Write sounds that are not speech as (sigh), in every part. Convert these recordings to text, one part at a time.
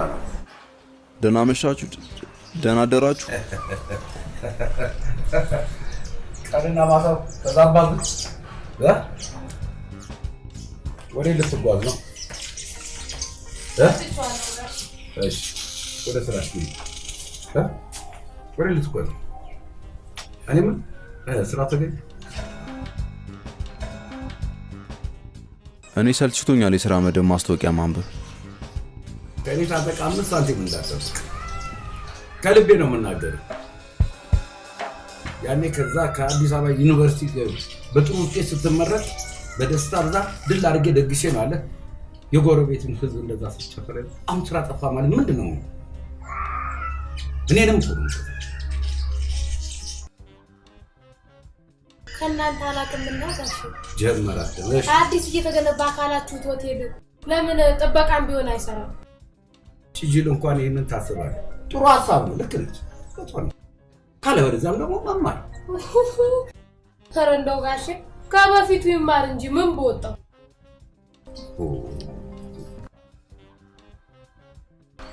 ነው ደህና መሻችሁ፣ ደህና አደራችሁ። ቀንና ማታው ተዛባብህ እ? ወዴት ልትጓዝ ነው? እሺ ወደ ስራሽ ግቢ? ወዴት ልትጓዝ? እኔ ምን ስራ ተገኝ እኔ ሰልችቶኛል የሥራ መደብ ማስታወቂያ ማንበብ። ከእኔ ታጠቅ አምስት ሳንቲም እንዳትጠብቅ ከልቤ ነው የምናገርህ። ያኔ ከዛ ከአዲስ አበባ ዩኒቨርሲቲ በጥሩ ውጤት ስትመረቅ በደስታ ብዛት ድል አድርጌ ደግሼ ነው አለ የጎረቤትን ህዝብ እንደዛ ስጨፍረ አሁን ስራ ጠፋ ማለት ምንድን ነው? እኔንም ነው ከእናንተ ጀመራት እሺ አዲስ እየተገነባ አካላችሁት ሆቴል ለምን ጥበቃም ቢሆን አይሰራም? ጭጅል እንኳን ይህንን ታስባለህ። ጥሩ ሀሳብ ነው። ልክ ነች። ካለበለዚያም ደግሞ መማር ኧረ እንደው ጋሼ ከበፊቱ ይማር እንጂ ምን በወጣው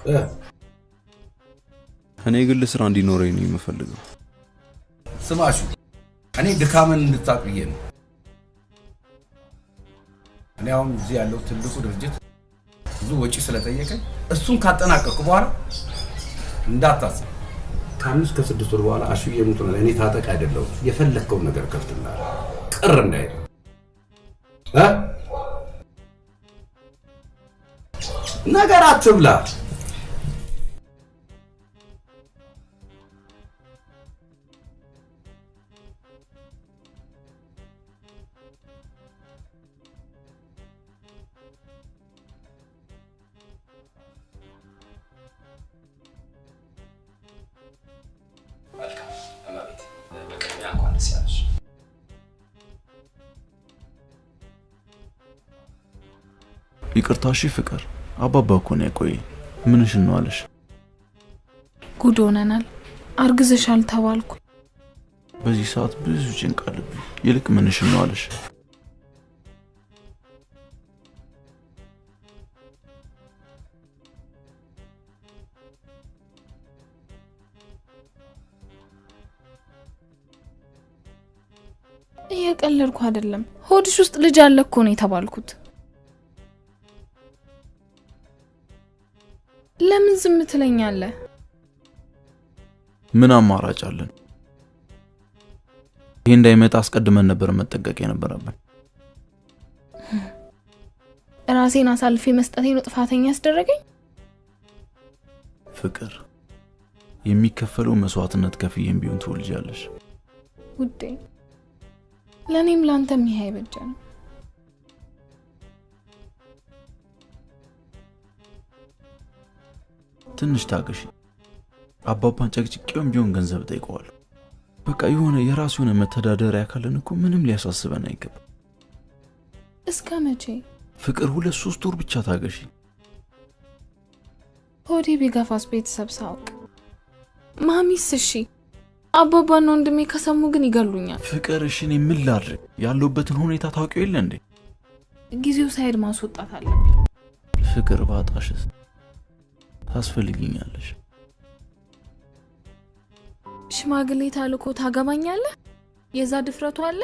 እ፣ እኔ ግል ስራ እንዲኖረኝ ነው የምፈልገው። ስማሹ እኔ ድካምን እንድታቅ ብዬ ነው። እኔ አሁን እዚህ ያለው ትልቁ ድርጅት ብዙ ወጪ ስለጠየቀኝ እሱን ካጠናቀቅኩ በኋላ እንዳታስብ ከአምስት ከስድስት ወር በኋላ አሹዬ ሙቱ ነው። እኔ ታጠቅ አይደለሁም። የፈለግከውን ነገር ከፍትልሃለሁ። ቅር እንዳይል? ነገር አትብላ። ይቅርታ እሺ ፍቅር፣ አባባ እኮ ነው ያቆየኝ። ምንሽን ነው አለሽ? ጉድ ሆነናል። አርግዘሻል ተባልኩ። በዚህ ሰዓት ብዙ ጭንቅ አለብኝ። ይልቅ ምንሽን ነው አለሽ? እየቀለድኩ አይደለም። ሆድሽ ውስጥ ልጅ አለ እኮ ነው የተባልኩት። ለምን ዝም ትለኛለህ? ምን አማራጭ አለን? ይሄ እንዳይመጣ አስቀድመን ነበር መጠንቀቅ የነበረብን። ራሴን አሳልፌ መስጠቴ ነው ጥፋተኛ ያስደረገኝ። ፍቅር፣ የሚከፈለው መስዋዕትነት ከፍዬም ቢሆን ትወልጃለሽ። ውዴ፣ ለእኔም ለአንተም ይሄ አይበጀንም። ትንሽ ታገሺ። አባባን ጨቅጭቄውም ቢሆን ገንዘብ ጠይቀዋለሁ። በቃ የሆነ የራሱ የሆነ መተዳደሪያ ካለን እኮ ምንም ሊያሳስበን አይገባም። እስከ መቼ? ፍቅር፣ ሁለት ሶስት ወር ብቻ ታገሺ። ሆዴ ቢገፋስ ቤተሰብ ሳውቅ፣ ማሚስ እሺ፣ አባባና ወንድሜ ከሰሙ ግን ይገሉኛል። ፍቅር፣ እሺ እኔ ምን ላድርግ? ያለሁበትን ሁኔታ ታውቂው የለ እንዴ? ጊዜው ሳይሄድ ማስወጣት አለብኝ። ፍቅር፣ ባጣሽስ ታስፈልጊኛለሽ። ሽማግሌ ታልኮ ታገባኛለህ? የዛ ድፍረቱ አለ?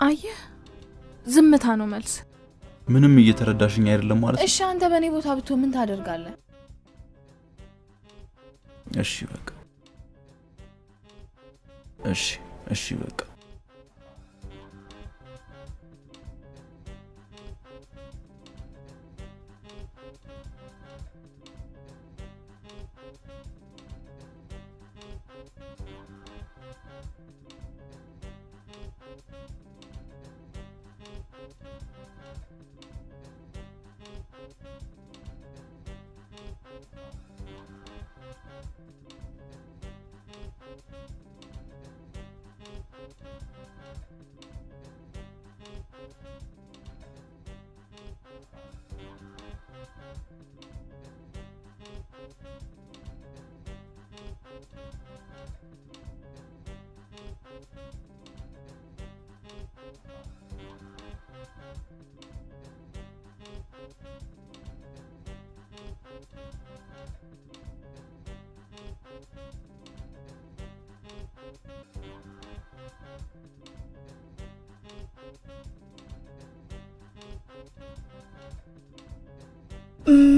አየህ፣ ዝምታ ነው መልስ። ምንም እየተረዳሽኝ አይደለም ማለት ነው። እሺ፣ አንተ በእኔ ቦታ ብትሆን ምን ታደርጋለህ? እሺ በቃ እሺ እሺ በቃ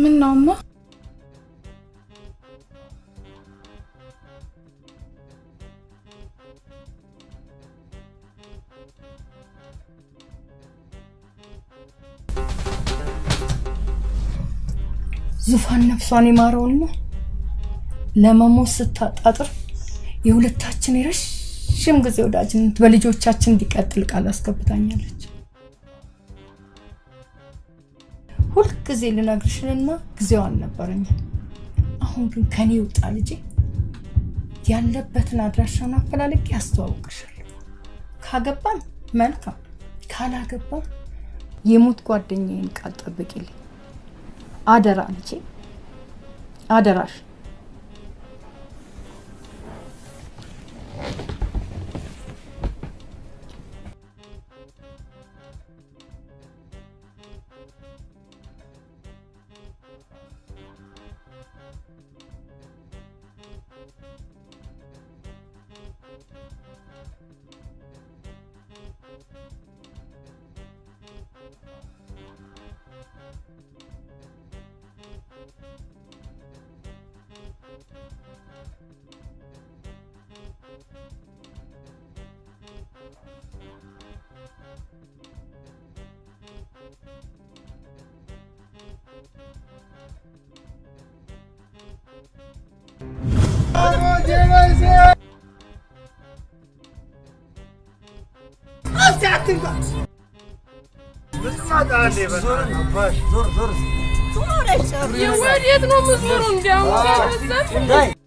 ምን ነው እማ? ዙፋን ነፍሷን ይማረውና ለመሞት ስታጣጥር የሁለታችን የረዥም ጊዜ ወዳጅነት በልጆቻችን እንዲቀጥል ቃል አስገብታኛለች። ሁልጊዜ ልነግርሽንና ጊዜው አልነበረኝም። አሁን ግን ከኔ ውጣ ልጄ፣ ያለበትን አድራሻውን አፈላልጌ ያስተዋውቅሻለሁ። ካገባን መልካም፣ ካላገባን የሞት ጓደኛዬን ቃል ጠብቂልኝ። አደራ ልጄ፣ هذا الرش zorun var, zor, zor. Zor eşya. Ya var yedin omuz vurun ya. Dayı.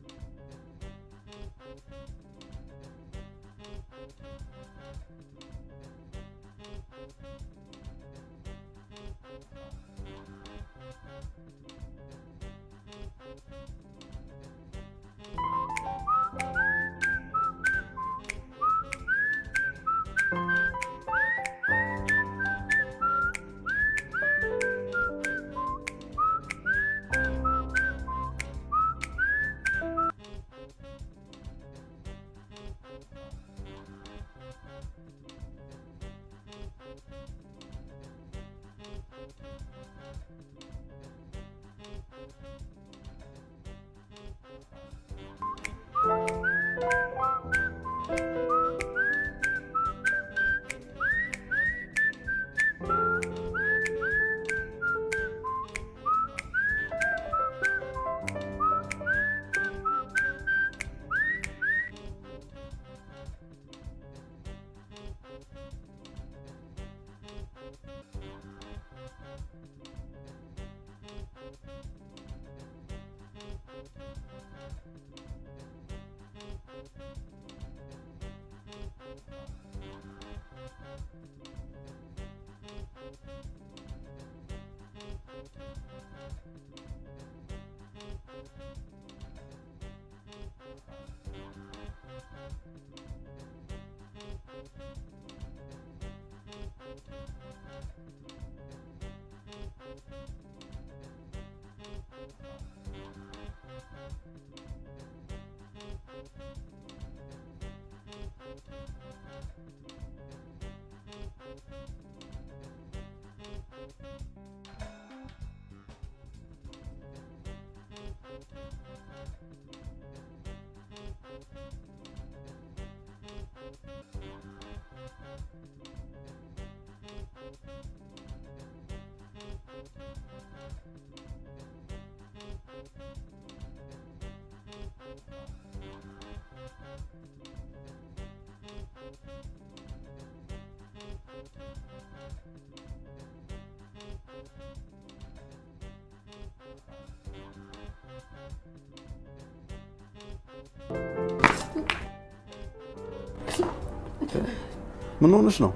ምን ሆነሽ ነው?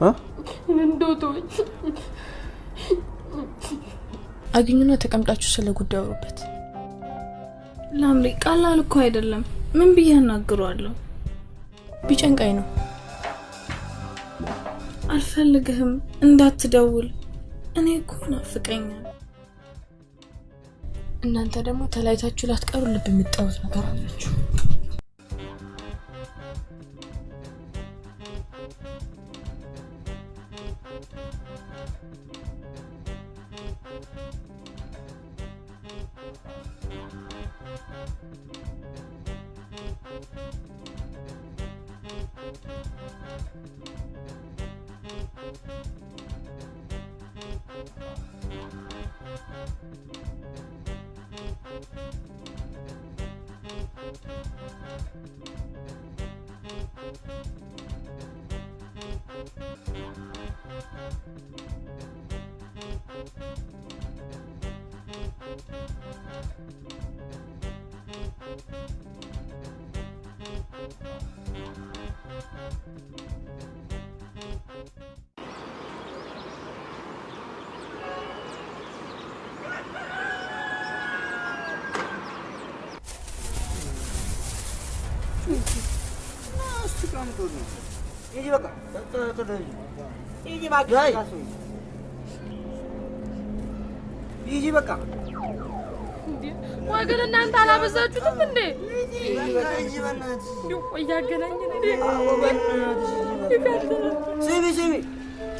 እ? እንደው ተወኝ። አግኙና ተቀምጣችሁ ስለ ጉዳዩ አውሩበት። ላምሪ ቀላል እኮ አይደለም። ምን ብዬ አናግረዋለሁ? ቢጨንቃኝ ነው። አልፈልግህም፣ እንዳትደውል። እኔ እኮ ናፍቀኛል። እናንተ ደግሞ ተለያይታችሁ ላትቀሩ ልብ የምትጠሩት ነገር አላችሁ። ሂጂ በቃ ወገን እናንተ አላበዛችሁትም እንዴ? እያገናኘን ስሚ ስሚ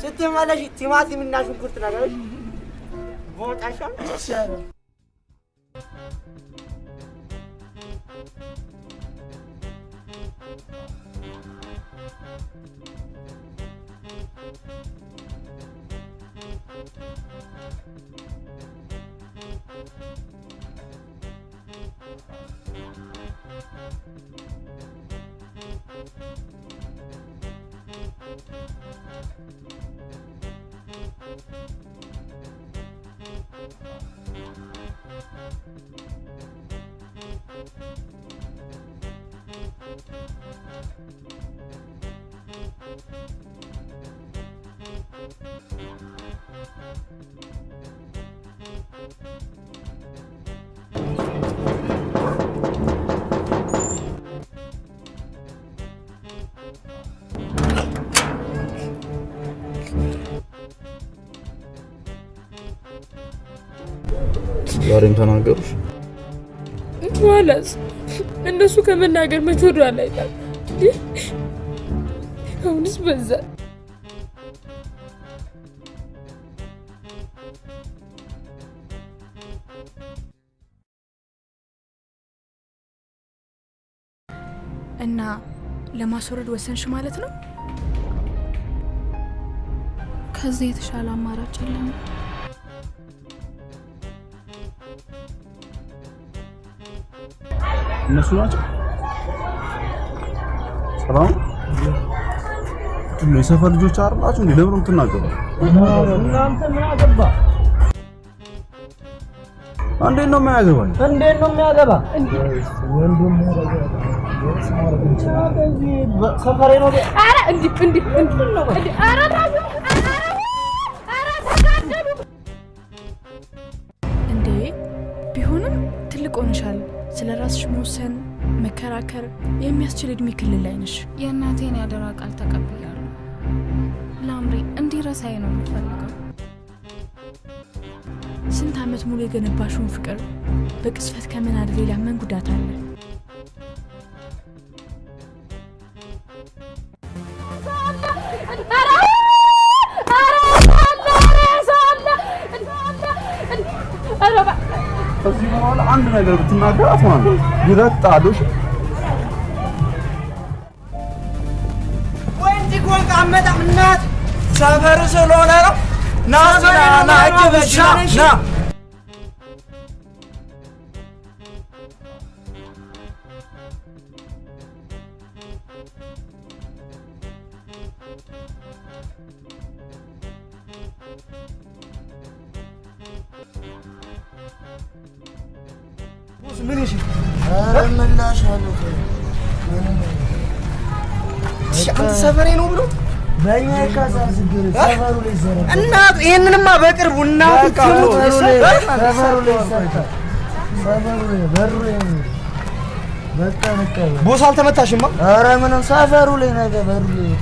ስትመለሽ ቲማቲም እና ሽንኩርት ነገሮች ቦጣሻ ተናገሩሽ? ማለት እነሱ ከመናገር መች ወደ ኋላ ይላል። አሁንስ በዛ። እና ለማስወረድ ወሰንሽ ማለት ነው? ከዚህ የተሻለ አማራጭ የለም። እነሱ ናቸው። ሰላም ነው። የሰፈር ልጆች አይደላችሁ እንዴ? ለምን የምትናገሩ? እናንተ ምን አገባ? እንዴት ነው የማያገባኝ? እንዴት ነው የሚያገባ? ሰፈሬ ነው። ኧረ እንዲህ እንዲህ እንዲህ ተው! ኧረ መከራከር የሚያስችል እድሜ ክልል ላይ ነሽ። የእናቴን ያደራ ቃል ተቀብያለሁ። ላምሪ እንዲረሳኝ ነው የምፈልገው። ስንት ዓመት ሙሉ የገነባሽውን ፍቅር በቅስፈት ከመናድ ሌላ ምን ጉዳት አለ? ከዚህ በኋላ አንድ ነገር ብትናገራት ማለት ነው ይረግጣሉ። ሰፈር ስለሆነ ነው። ና ና ና እጅ በእጅ ና ነው። በቃ በቃ ቦስ አልተመታሽማ? ኧረ ምንም ሰፈሩ ላይ ነገ በሩ ላይ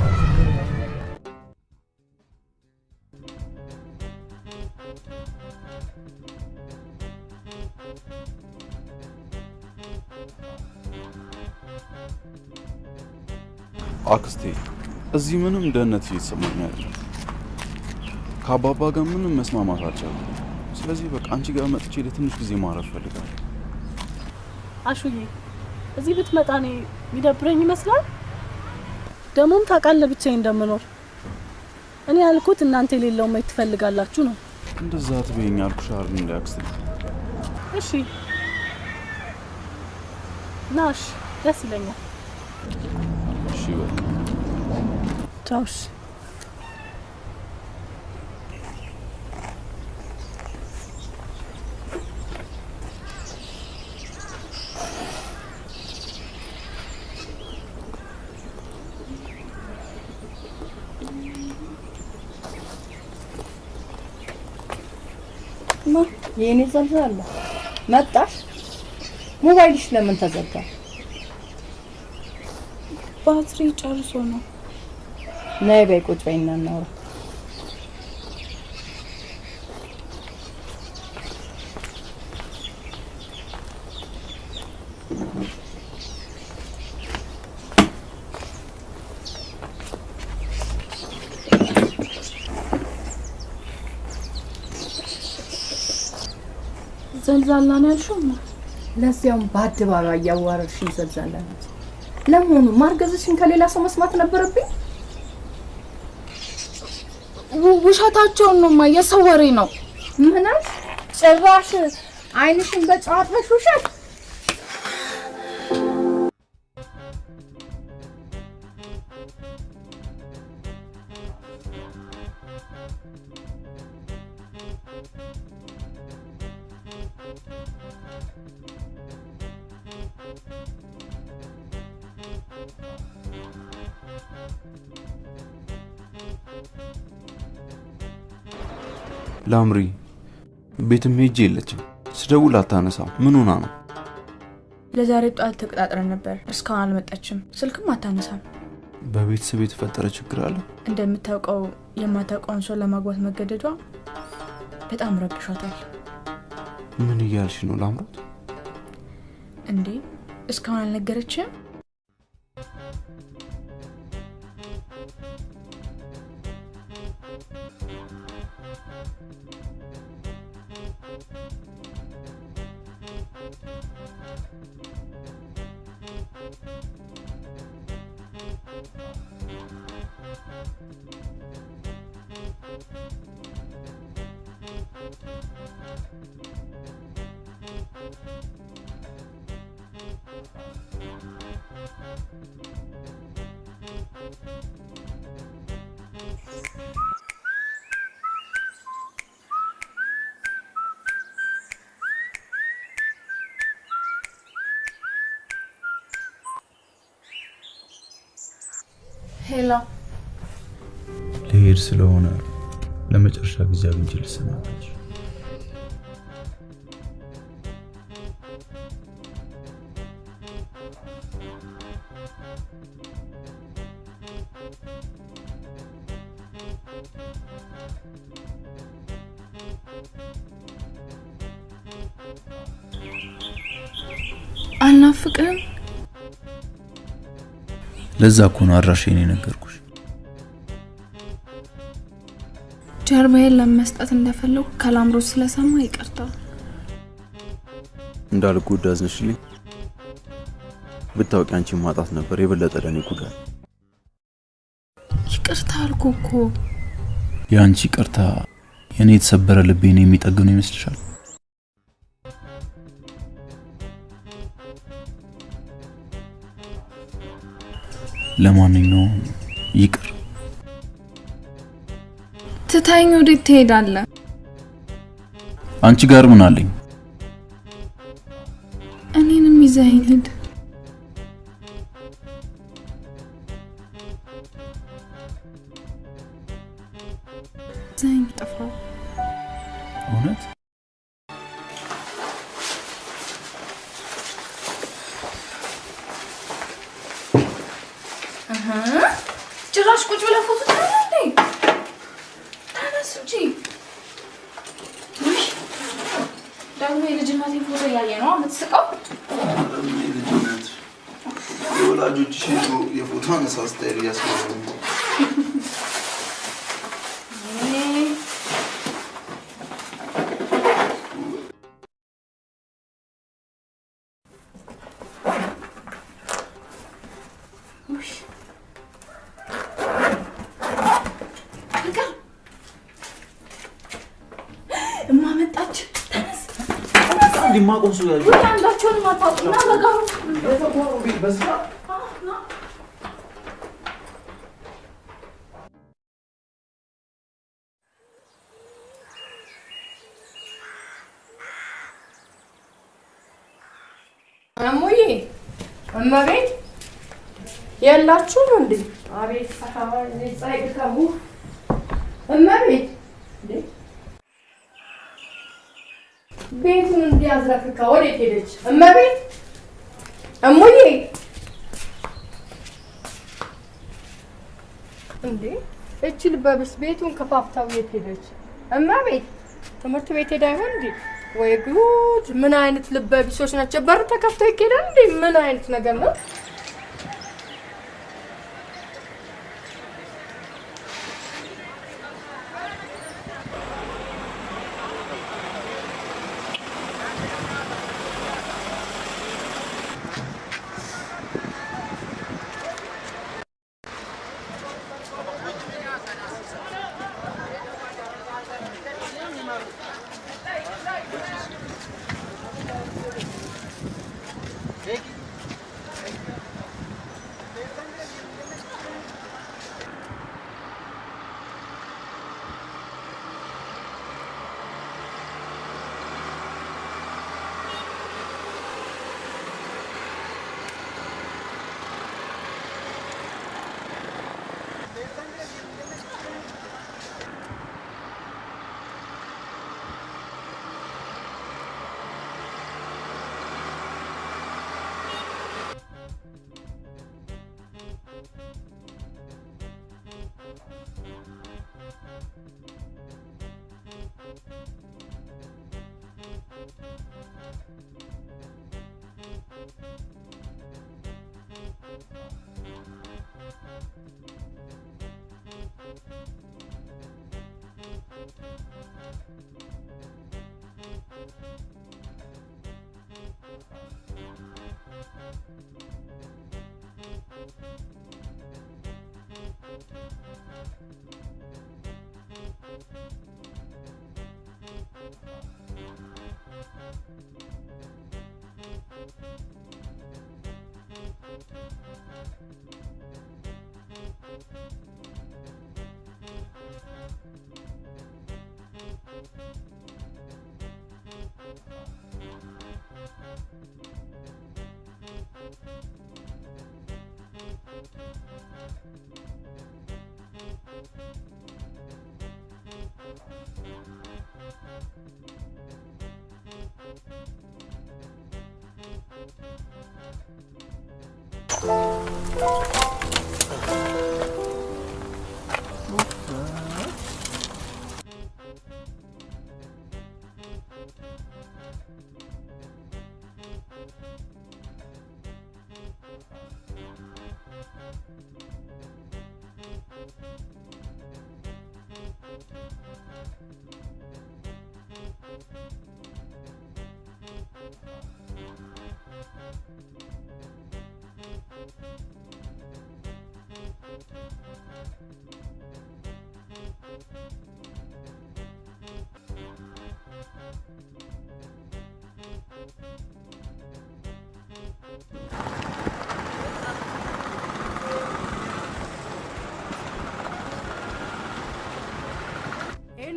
አክስቴ እዚህ ምንም ደህንነት እየተሰማኝ አይደለም። ከአባባ ጋር ምንም መስማማት አልቻለም። ስለዚህ በቃ አንቺ ጋር መጥቼ ለትንሽ ጊዜ ማረፍ ፈልጋለሁ። አሹዬ እዚህ ብትመጣ እኔ የሚደብረኝ ይመስላል። ደግሞም ታውቃለህ ብቻዬን እንደምኖር። እኔ ያልኩት እናንተ የሌለው ማየት ትፈልጋላችሁ ነው። እንደዛ አትበይኝ አልኩሽ አይደል እንደ አክስቴ። እሺ ናሽ ደስ ይለኛል። እሺ በቃ ቻው። እሺ ማ የኔ ዘልዛላ መጣሽ? ሞባይልሽ ለምን ተዘጋ? ባትሪ ጨርሶ ነው። ነይ በይ ቁጭ በይና እናውራ። ዘልዛላ ነው ያልሽው? ለዚያውም በአደባባይ እያዋረድሽኝ ዘልዛላ ናት። ለመሆኑ ማርገዝሽን ከሌላ ሰው መስማት ነበረብኝ? ውሸታቸውን ነው ማ የሰው ወሬ ነው። ምን አልሽ? ጭራሽ አይንሽን በጨዋታሽ ውሸት ላምሪ ቤትም ሄጄ የለችም። ስደውል አታነሳም። ምን ሆና ነው? ለዛሬ ጠዋት ተቀጣጥረን ነበር። እስካሁን አልመጣችም። ስልክም አታነሳም። በቤተሰብ የተፈጠረ ችግር አለ? እንደምታውቀው የማታውቀውን ሰው ለማግባት መገደዷ በጣም ረብሿታል። ምን እያልሽ ነው ላምሮት? እንዴ እስካሁን አልነገረችም? ሄሎ ልሄድ ስለሆነ ለመጨረሻ ጊዜ አግኝቼ ልሰናበትሽ። ለዛ እኮ ነው አድራሻዬን የነገርኩሽ። ጀርባዬን ለመስጠት እንደፈለጉ ከላምሮት ስለሰማ ይቅርታ። እንዳልጎዳ አዝነሽልኝ። ብታውቂ አንቺን ማጣት ነበር የበለጠ ለእኔ ጉዳት። ይቅርታ አልኩ እኮ። የአንቺ ቅርታ የእኔ የተሰበረ ልቤን የሚጠግነው ይመስልሻል? ለማንኛውም ይቅር። ትታኝ ወዴት ትሄዳለህ? አንቺ ጋር ምን አለኝ? እኔንም ይዘኸኝ ሂድ። እንዲማቆሱ ውይ አንዳቸውንም አታውቁም። ና በጋሩ እሙዬ እመቤት የላችሁም እንዴ? አቤት ፀሐይ ድካሙ እመቤት ቤቱን እንዲያዝረክካ ወዴት ሄደች? እመቤት እሙዬ እንዴ! እቺ ልበብስ ቤቱን ከፋፍታው የት ሄደች? እመቤት ትምህርት ቤት ሄዳ ይሆን እንዴ? ወይ ጉድ! ምን አይነት ልበቢሶች ናቸው? በር ተከፍቶ ይኬዳል እንዴ? ምን አይነት ነገር ነው?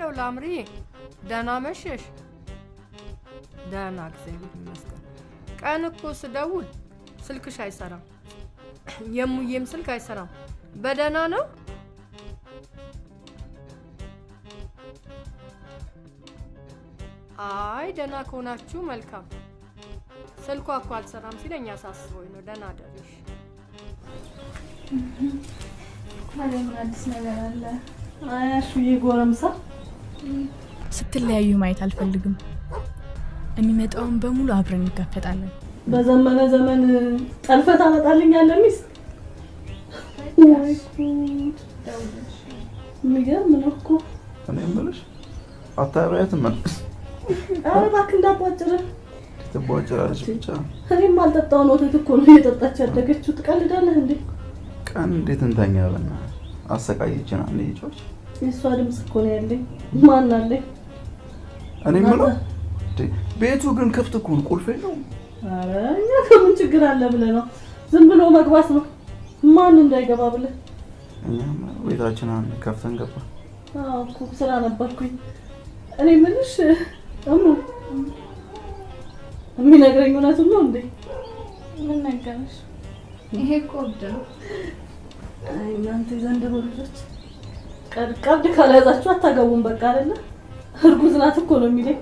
ሄሎ ላምሪ፣ ደህና መሸሽ? ደህና እግዚአብሔር ይመስገን። ቀን እኮ ስደውል ስልክሽ አይሰራም፣ የሙዬም ስልክ አይሰራም። በደህና ነው? አይ ደህና ከሆናችሁ መልካም። ስልኳ እኮ አልሰራም ሲለኝ አሳስቦኝ ነው። ደህና ደርሽ። ታዲያ ምን አዲስ ነገር አለ? አያሹዬ ጎረምሳ ስትለያዩ ማየት አልፈልግም። የሚመጣውን በሙሉ አብረን እንጋፈጣለን። በዘመነ ዘመን ጠልፈት አመጣልኛለህ ሚስት።! የሚገርም ነው እኮ። እኔ የምልሽ አታባያትም መልስ ኧረ እባክህ እንዳቧጭርህ። ትቧጭራለች ብቻ እኔም አልጠጣውን ወተት እኮ ነው እየጠጣች ያደገችው። ትቀልዳለህ እንዴ? ቀን እንዴት እንተኛ በእናትህ አሰቃየችን አንድ ጮች የእሷ ድምፅ እኮ ነው ያለኝ። ማን አለኝ? እኔ የምለው ቤቱ ግን ክፍት እኮ ነው፣ ቁልፍ የለውም። ኧረ እኛ ከምን ችግር አለ ብለህ ነው? ዝም ብሎ መግባት ነው። ማን እንዳይገባ ብለህ? እኛም ቤታችን አንድ ከፍተን ገባ። አዎ እኮ ስራ ነበርኩኝ። እኔ የምልሽ እሙ የሚነግረኝ እውነቱን ነው እንዴ? ምን ነገረሽ? ይሄ እኮ እብድ ነው። አይ እናንተ የዘንድሮ ልጆች ቀብድ ካልያዛችሁ አታገቡም። በቃ አይደለ? እርጉዝ ናት እኮ ነው የሚለኝ።?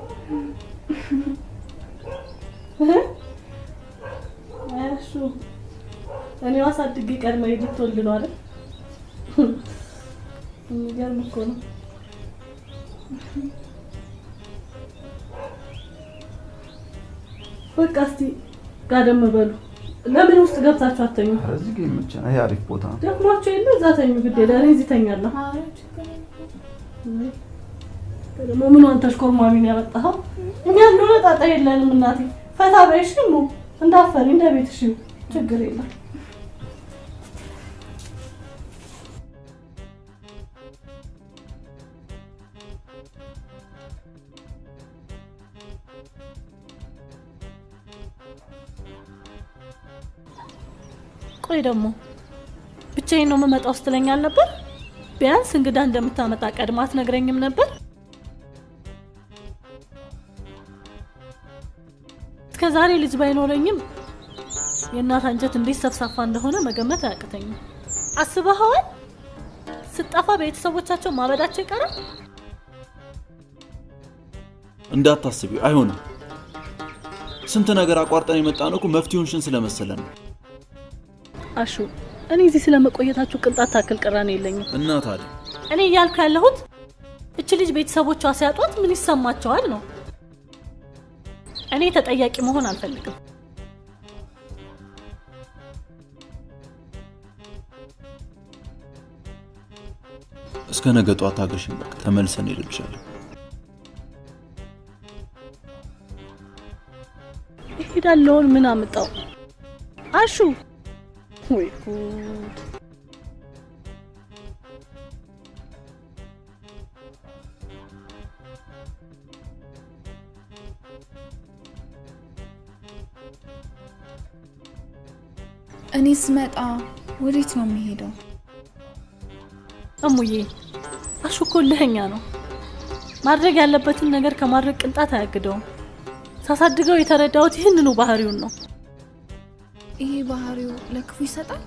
እሺ እኔው አሳድጌ ቀድመ ልትወልድ ነው አይደል? የሚገርም እኮ ነው። በቃ እስቲ ጋደም በሉ። ለምን ውስጥ ገብታችሁ አተኙ? ኧረ እዚህ ጋር ይመቸናል። ይሄ አሪፍ ቦታ ነው። ደክሟቸው የለ እዛ ተኙ። ግድ የለ እኔ እዚህ ተኛለሁ። ደግሞ ምኗን ተሽኮርማሚ ነው ያመጣኸው? እኛ እንደሆነ ጣጣ የለንም እናቴ። ፈታ በይሽ እንዳፈሪ እንደ ቤትሽ ይሁን፣ ችግር የለም። ቆይ ደግሞ ብቻዬን ነው የምመጣው ስትለኝ አልነበር? ቢያንስ እንግዳ እንደምታመጣ ቀድማ አትነግረኝም ነበር? እስከ ዛሬ ልጅ ባይኖረኝም የእናት አንጀት እንዴት ሰፍሳፋ እንደሆነ መገመት አያቅተኝም። አስበኸዋል? ስጠፋ ቤተሰቦቻቸው ማበዳቸው ይቀራል። እንዳታስቢ፣ አይሆንም። ስንት ነገር አቋርጠን የመጣ ነው እኮ መፍትሄውንሽን ስለመሰለን ነው። አሹ እኔ እዚህ ስለመቆየታችሁ ቅንጣት ታክል ቅራኔ የለኝም። እና ታዲያ እኔ እያልኩ ያለሁት እች ልጅ ቤተሰቦቿ ሲያጧት ምን ይሰማቸዋል ነው። እኔ ተጠያቂ መሆን አልፈልግም። እስከ ነገ ጠዋት ታገሽኝ። በቃ ተመልሰን ሄድልሻለሁ። እሄዳለሁን ምን አምጣው? አሹ ወይ ጉድ! እኔ ስመጣ ወዴት ነው የሚሄደው? እሙዬ አሹ እኮ እልኸኛ ነው። ማድረግ ያለበትን ነገር ከማድረግ ቅንጣት አያግደውም። ሳሳድገው የተረዳሁት ይህንኑ ባህሪውን ነው። ይሄ ባህሪው ለክፉ ይሰጣል።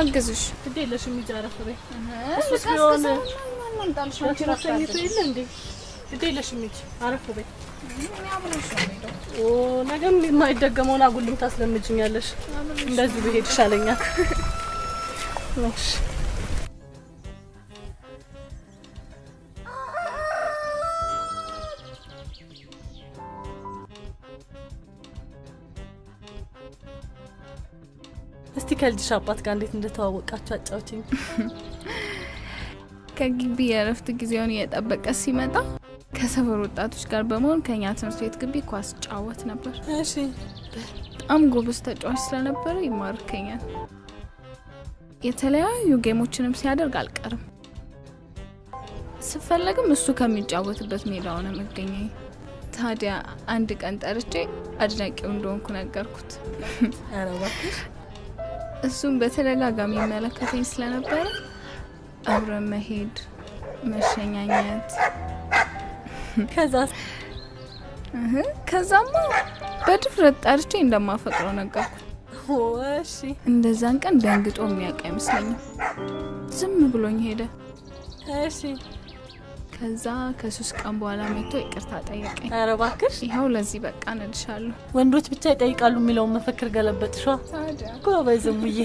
ላግዝሽ። ግድ የለሽም አረፍ በይ። እሱ እሱስ ቢሆን እንዳልሽ አንቺ ተኝቶ የለ እንዴ? ግድ የለሽም ሂጂ አረፍ በይ። ኦ ነገም የማይደገመውን አጉልም ታስለምጅኛለሽ። እንደዚህ ብሄድ ይሻለኛል። እሺ ከልጅሽ አባት ጋር እንዴት እንደተዋወቃችሁ አጫውችኝ። (laughs) ከግቢ የእረፍት ጊዜውን እየጠበቀ ሲመጣ ከሰፈር ወጣቶች ጋር በመሆን ከኛ ትምህርት ቤት ግቢ ኳስ ጫወት ነበር። እሺ በጣም ጎበዝ ተጫዋች ስለነበረ ይማርከኛል። የተለያዩ ጌሞችንም ሲያደርግ አልቀርም። ስፈለግም እሱ ከሚጫወትበት ሜዳ ሆነ መገኘኝ። ታዲያ አንድ ቀን ጠርቼ አድናቂው እንደሆንኩ ነገርኩት። እሱም በተደጋጋሚ ይመለከተኝ ስለነበረ አብረን መሄድ፣ መሸኛኘት ከዛ ከዛማ በድፍረት ጠርቼ እንደማፈቅረው ነገርኩት። እሺ እንደዛን ቀን ደንግጦ የሚያውቅ አይመስለኝም። ዝም ብሎኝ ሄደ። እሺ ከዛ ከሶስት ቀን በኋላ መጥቶ ይቅርታ ጠየቀኝ። ኧረ እባክሽ ይኸው ለዚህ በቃ ነድሻለሁ። ወንዶች ብቻ ይጠይቃሉ የሚለውን መፈክር ገለበጥሿ። ጎበዝ እሙዬ።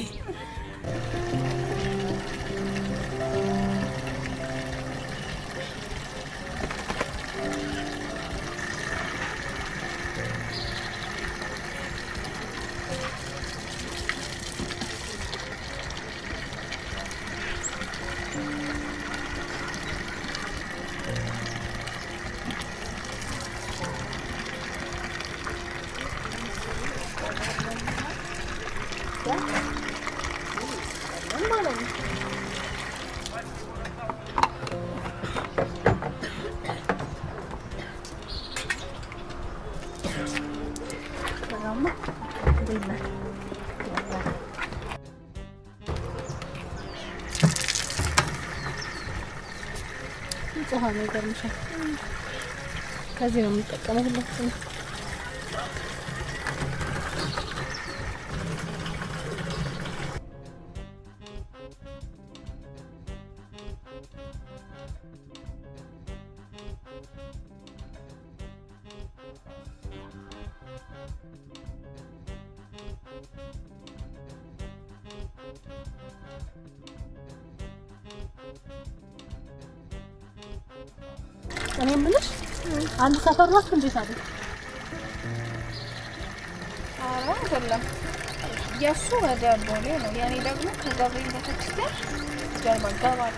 ከዚህ ነው የምንጠቀመው ሁላችንም። ናችሁ እንዴት አለ? ኧረ አይደለም። የእሱ ወደ ቦሌ ነው፣ የእኔ ደግሞ ከገብርኤል ቤተክርስቲያን ጀርባ ገባ አለ።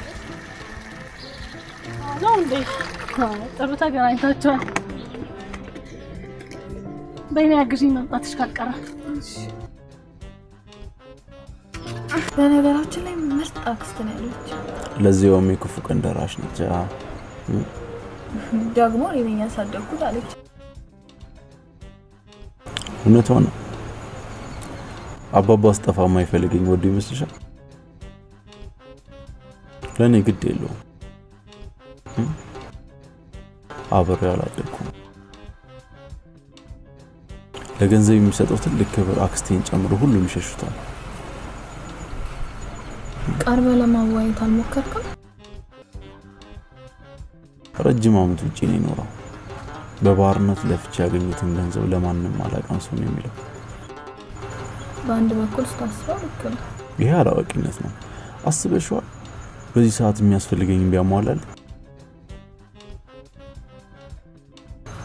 ነው እንዴ? አዎ፣ ጥሩ ተገናኝታችኋል። በእኔ አግዢኝ መምጣትሽ ካልቀረ በነገራችን ላይ ምርጥ አክስት ነው ያለች። ለዚያውም የክፉ ቀን ደራሽ ነች። ደግሞ እኔ ነኝ ያሳደግኩት አለች። እውነቷ ነው። አባባ አስጠፋ የማይፈልገኝ ወዶ ይመስልሻል? ለእኔ ግድ የለውም። እም? አብሬው አላደግኩም። ለገንዘብ የሚሰጠው ትልቅ ክብር አክስቴን ጨምሮ ሁሉም ይሸሹታል። ቀርበ ለማዋየት አልሞከርክም? ረጅም ዓመት ውጭ ነው የኖረው። በባርነት ለፍቼ ያገኙትን ገንዘብ ለማንም አላቀምስም የሚለው። በአንድ በኩል ስታስበው ልክ ነው። ይሄ አላዋቂነት ነው። አስበሽዋል? በዚህ ሰዓት የሚያስፈልገኝ ቢያሟላል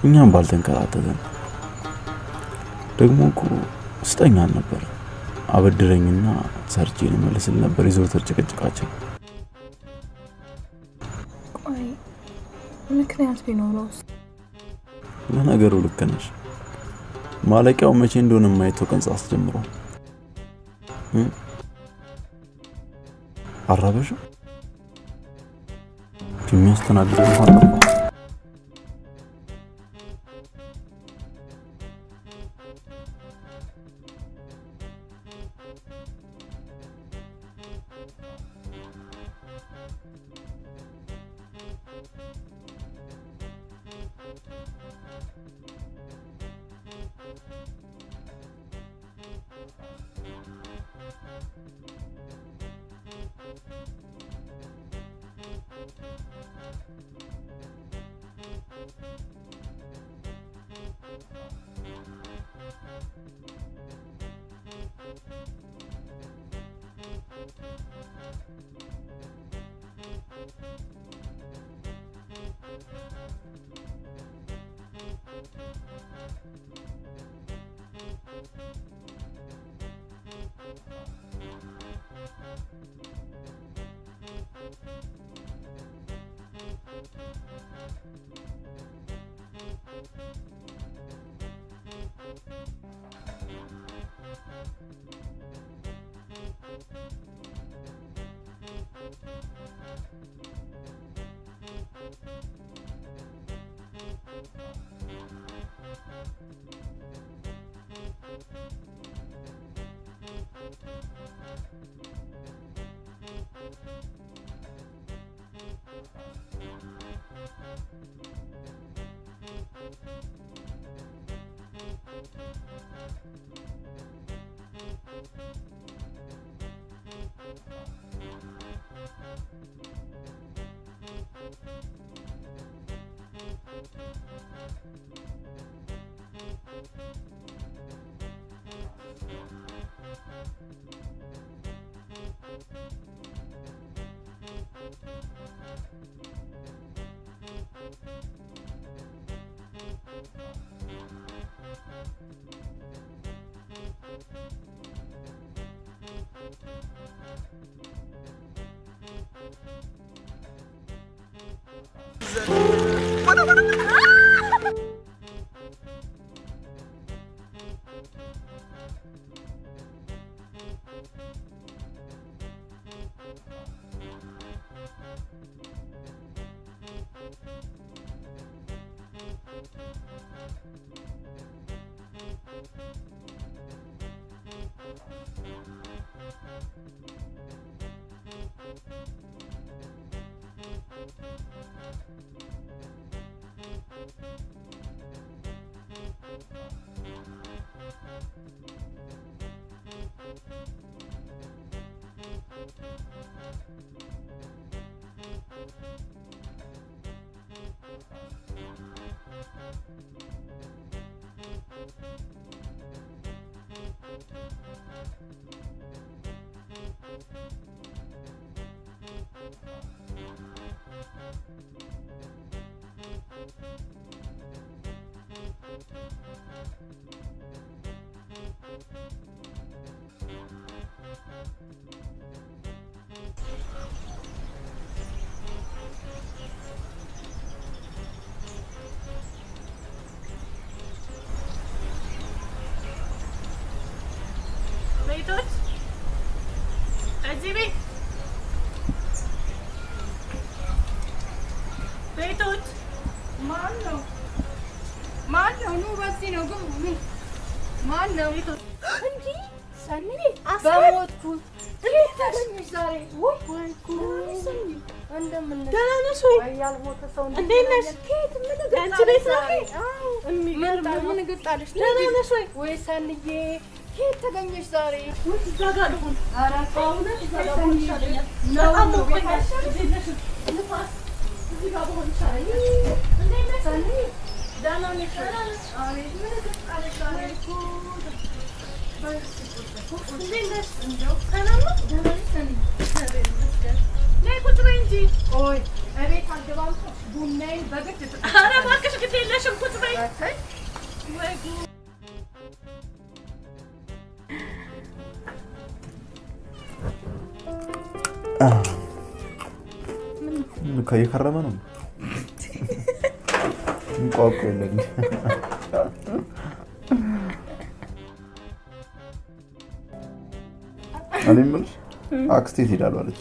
እኛም ባልተንከራተተን። ደግሞ እኮ ስጠኝ አልነበር አበድረኝና ሰርቼ ልመልስል ነበር የዘወትር ጭቅጭቃችን። ምክንያት ቢኖረውስ? ለነገሩ ልክ ነሽ። ማለቂያው መቼ እንደሆነ የማይተው ቀን አስጀምሮ አራበሽው የሚያስተናግደው እንኳን ጠፋ። ቤቶች እዚህ ቤት ቤቶች ማን ነው? ማን ነው? ኑ በዚህ ነው ግቡ። ማን ነው? ሰኒ በሞትኩ ዛሬ? ጉድ! እንደምን ነሽ? ደህና ነሽ ወይ? እንዴት ነሽ? ቤት ነው ምን ግጣለሽ? ደህና ነሽ ወይ? ወይ ሰንዬ ከየት ተገኘሽ ዛሬ? ወይ እዛ ጋር ልሁን። ኧረ በእውነት እዛ ጋር ብሆን ይሻለኛል። በጣም እንዴት ነሽ? ንፋስ እዚህ ጋር ብሆን ይሻለኛል። እንዴት ነሽ? ሰኒ ደህና ነሽ? አቤት ምን ግጣለሽ ዛሬ? እንዴት ነሽ? ሰላም ነው? ደህና ነሽ ሰኒ? እግዚአብሔር ይመስገን። ነይ ቁጭ በይ እንጂ። ቆይ እቤት አልገባም እኮ ቡናዬን በግድ ኧረ እባክሽ ግድ የለሽም ቁጭ በይ። ወይ ጉድ! እየከረመ ነው እንቋቁ የለኝ እኔ የምልሽ አክስቴ ትሄዳሉ አለች።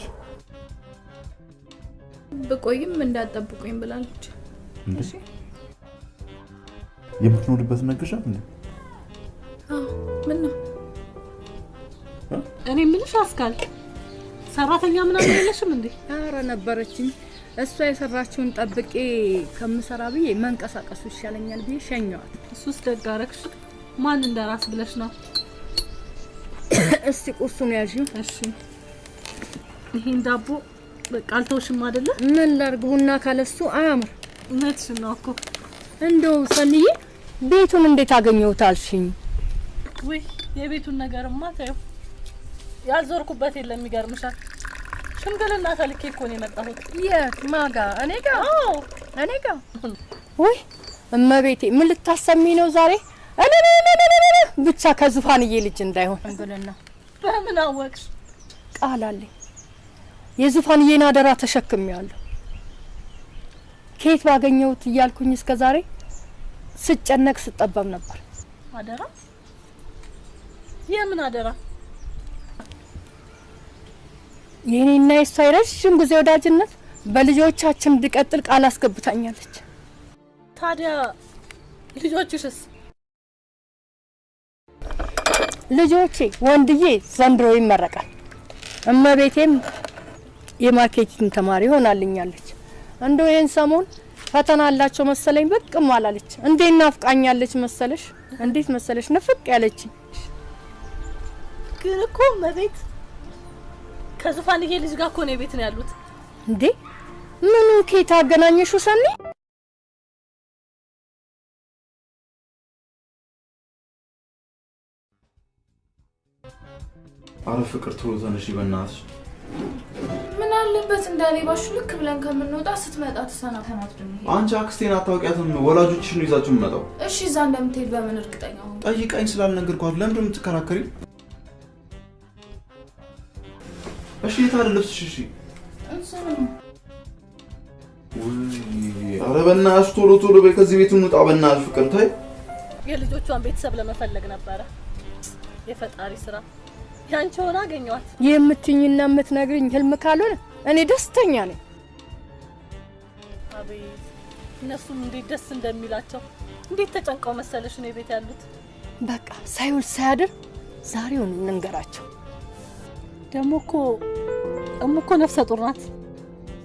ብቆይም እንዳጠብቁኝ ብላለች። እንዴ የምትኖርበት እንዴ? አዎ፣ ምን ነው እኔ የምልሽ አስካል ሰራተኛ ምናምን የለሽም እንዴ? ኧረ ነበረችኝ። እሷ የሰራችውን ጠብቄ ከምሰራ ብዬ መንቀሳቀሱ ይሻለኛል ብዬ ሸኘዋት። እሱስ ደግ አደረግሽ። ማን እንደራስ ብለሽ ነው? እስቲ ቁርሱን ያዥው። እሺ ይሄን ዳቦ በቃ አልተውሽም አይደለ? ምን ላድርግ? ቡና ካለሱ አያምር። እውነትሽን ነው እኮ። እንደው ሰንዬ ቤቱን እንዴት አገኘሁት አልሽኝ? ውይ የቤቱን ነገርማ ተይው። ያልዞርኩበት የለም። ይገርምሻል። ሽምግልና ተልኬ እኮ ነው የመጣሁት። የት ማጋ? እኔ ጋ? አዎ እኔ ጋ? ውይ እመቤቴ ምን ልታሰሚ ነው ዛሬ? ብቻ ከዙፋንዬ ልጅ እንዳይሆን ሽምግልና በምን አወቅሽ? ቃል አለኝ። የዙፋንዬን አደራ ተሸክሜያለሁ። ከየት ባገኘሁት እያልኩኝ እስከ ዛሬ ስጨነቅ ስጠበብ ነበር። አደራ? የምን አደራ? የእኔና የእሷ የረዥም ጊዜ ወዳጅነት በልጆቻችን እንዲቀጥል ቃል አስገብታኛለች። ታዲያ ልጆችሽስ? ልጆቼ ወንድዬ ዘንድሮ ይመረቃል። እመቤቴም የ marketing ተማሪ ሆናልኛለች። እንደው ይህን ሰሞን ፈተና አላቸው መሰለኝ ብቅም አላለች። እንዴት ናፍቃኛለች መሰለሽ? እንዴት መሰለሽ ንፍቅ ያለች ግን እኮ መቤት ከዙፋንዬ ልጅ ጋር እኮ ነው ቤት ነው ያሉት። እንዴ ምኑ ኬት አገናኘሹ ሰኒ? አረ ፍቅር ቶሎ ተነሺ በእናትሽ። ምን አለበት እንዳሌ ባሹ ልክ ብለን ከምንወጣ ስትመጣ ተሰናተናት አንቺ አክስቴን አታውቂያትም። ወላጆችሽ ነው ይዛችሁ የምመጣው። እሺ እዛ እንደምትሄድ በምን እርግጠኛ ሆንክ? ጠይቃኝ ስላልነገርኳት ለምንድን ነው የምትከራከሪ? እሺ የታለ ልብስሽ? እሺ ኧረ በእናትሽ ቶሎ ቶሎ በይ፣ ከዚህ ቤት እንውጣ በእናትሽ። ፍቅር ተይ። የልጆቿን ቤተሰብ ለመፈለግ ነበረ። የፈጣሪ ስራ ያንቺ ሆና አገኘዋት። የምትኝና የምትነግርኝ ህልም ካልሆነ እኔ ደስተኛ ነኝ። አቤት እነሱም እንዴት ደስ እንደሚላቸው እንዴት ተጨንቀው መሰለሽ እኔ ቤት ያሉት። በቃ ሳይውል ሳያድር ዛሬውን እንንገራቸው። ደግሞ እኮ እሙ እኮ ነፍሰ ጡር ናት።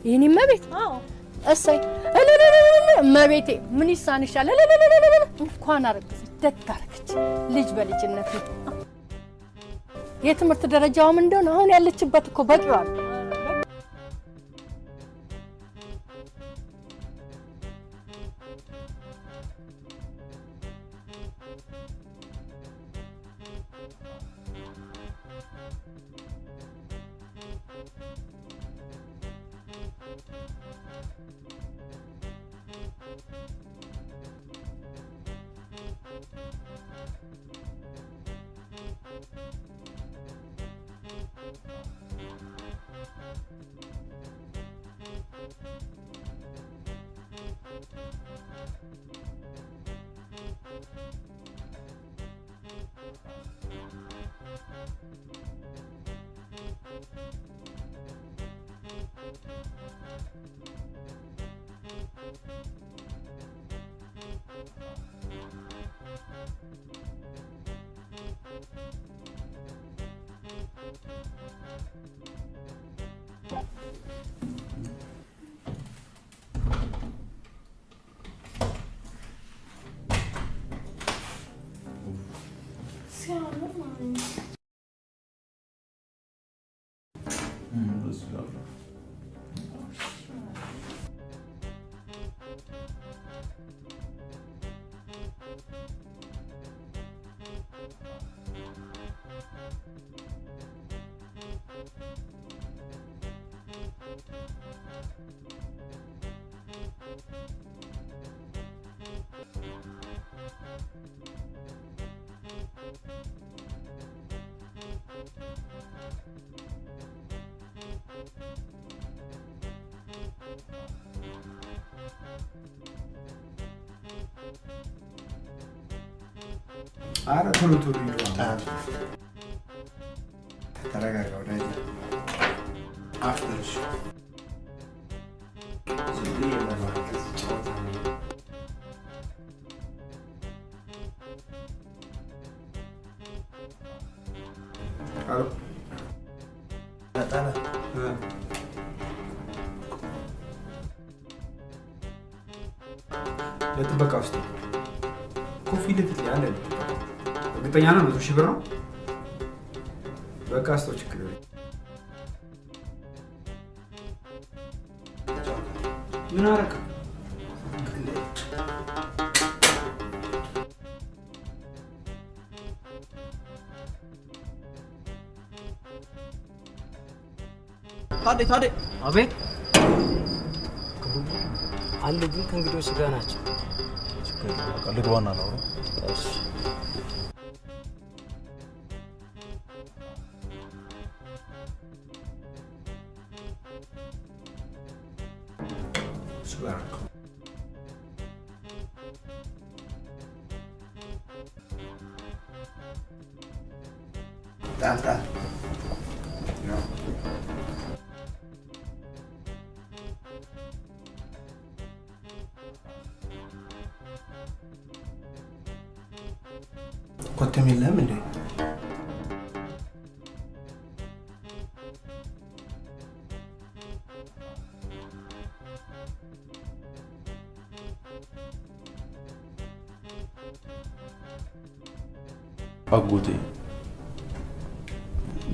ይህን እመቤት? አዎ። እሰይ! እመቤቴ! ምን ይሳንሻል? እንኳን አረገዘች! ደግ አረገች። ልጅ በልጅነት የትምህርት ደረጃውም እንደሆነ አሁን ያለችበት እኮ Thank you. በቂዋ ነው። አረ ቶሎ ቶሎ ሂዱ። ተረጋጋ ምን አረክ? ታዴ ታዴ አቤት አሉ፣ ግን ከእንግዶች ጋር ናቸው። ልግባና ላውራ። እሺ ኮቴም የለህም እንዴ? አጎቴ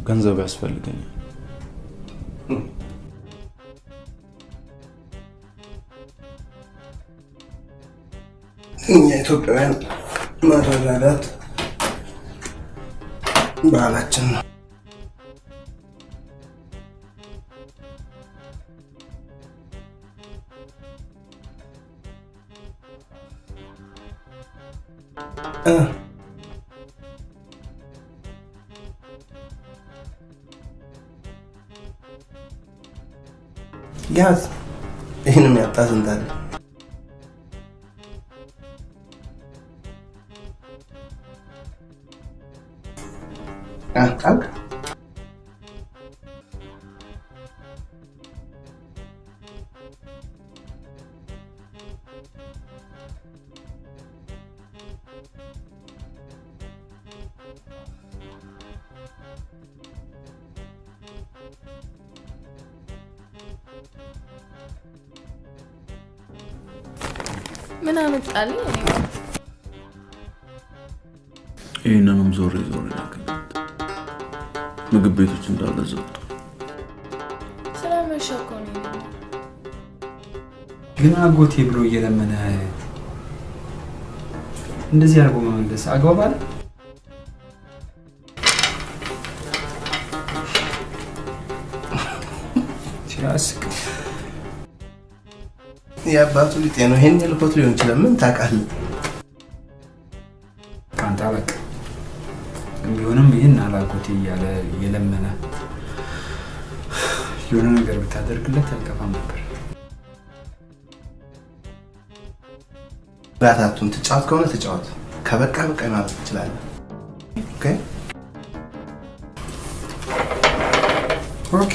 ገንዘብ ያስፈልገኛል። እኛ ኢትዮጵያውያን መረዳዳት 你来蒸 እንደዚህ አድርጎ መመለስ አግባብ አለ? የአባቱ ሊጤ ነው። ይሄን ልኮት ሊሆን ይችላል። ምን ታውቃለህ? ራታቱን ትጫወት ከሆነ ትጫወት፣ ከበቃ በቃ ማለት ትችላለህ። ኦኬ ኦኬ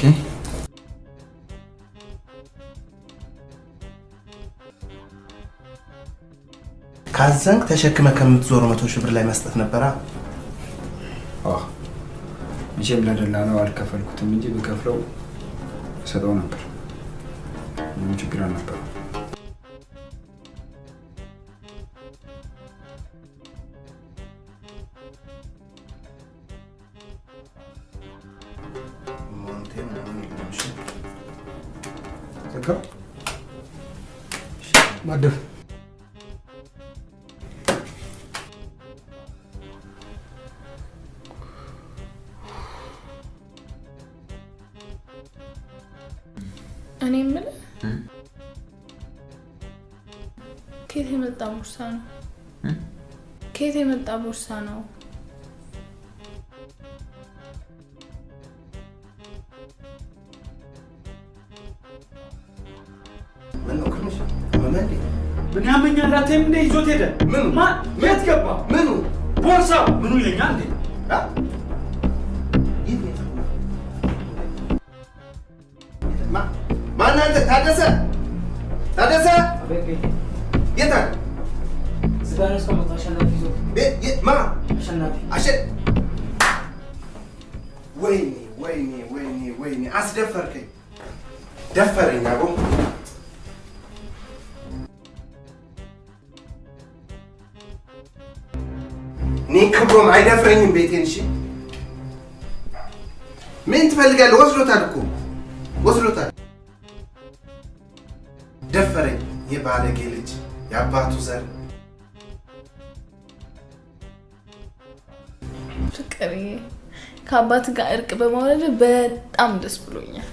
ካዘንክ ተሸክመ ከምትዞሩ መቶ ሺህ ብር ላይ መስጠት ነበራ። መቼም ለደላላው አልከፈልኩትም እንጂ ብከፍለው እሰጠው ነበር። ምንም ችግር አልነበረው። gusano. ከአባት ጋር እርቅ በማውረድ በጣም ደስ ብሎኛል።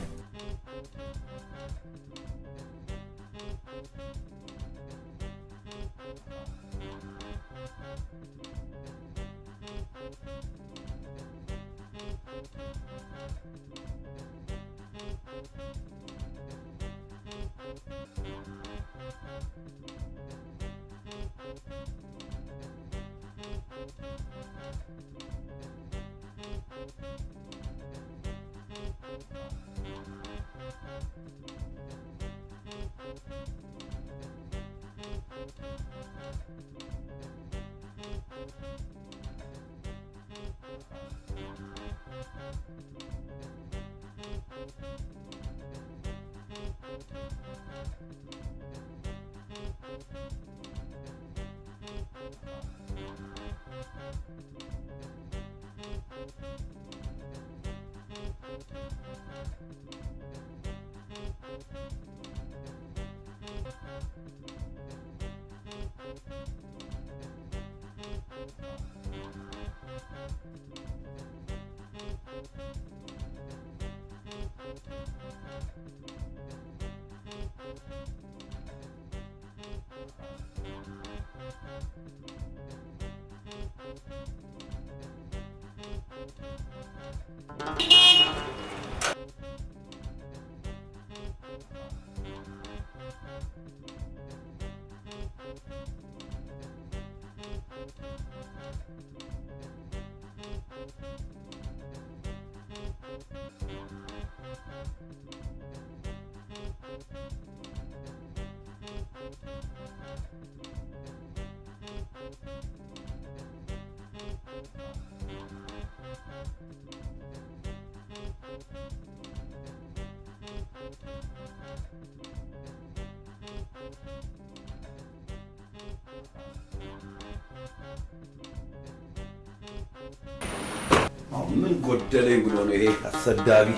ምን ጎደለኝ ብሎ ነው ይሄ አሰዳቢ